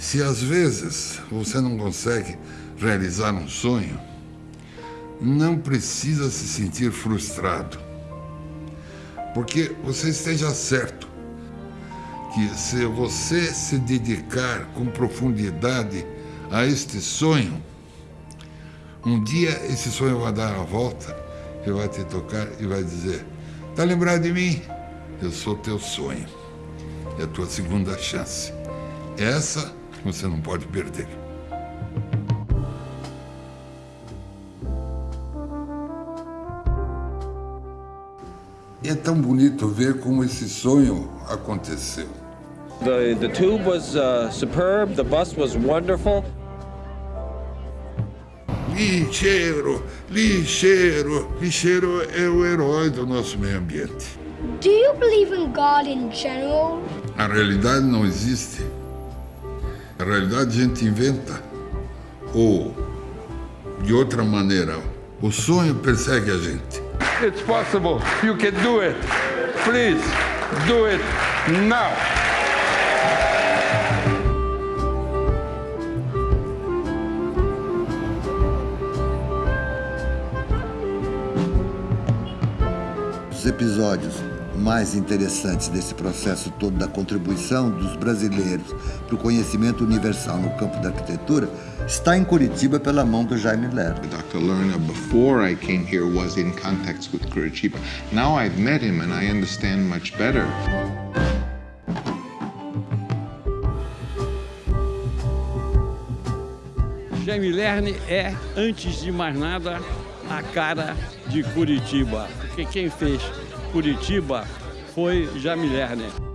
Se às vezes você não consegue realizar um sonho, não precisa se sentir frustrado. Porque você esteja certo que se você se dedicar com profundidade a este sonho, um dia esse sonho vai dar a volta e vai te tocar e vai dizer: Tá lembrado de mim? Eu sou teu sonho. É a tua segunda chance. Essa você não pode perder. É tão bonito ver como esse sonho aconteceu. The, the tube was uh, superb, the bus was wonderful. Lixeiro, lixeiro, lixeiro é o herói do nosso meio ambiente. Do you believe in God in general? A realidade não existe. A realidade a gente inventa. Ou, de outra maneira, o sonho persegue a gente. It's possible. You can do it. Please, do it now. Os episódios mais interessantes desse processo todo da contribuição dos brasileiros para o conhecimento universal no campo da arquitetura está em Curitiba pela mão do Jaime Lerner. Dr. Lerner, before I came here, was in contact with Curitiba. Now I've met him and I understand much better. Jaime Lerner é, antes de mais nada, a cara de Curitiba. Porque quem fez Curitiba foi Jaime Lerner.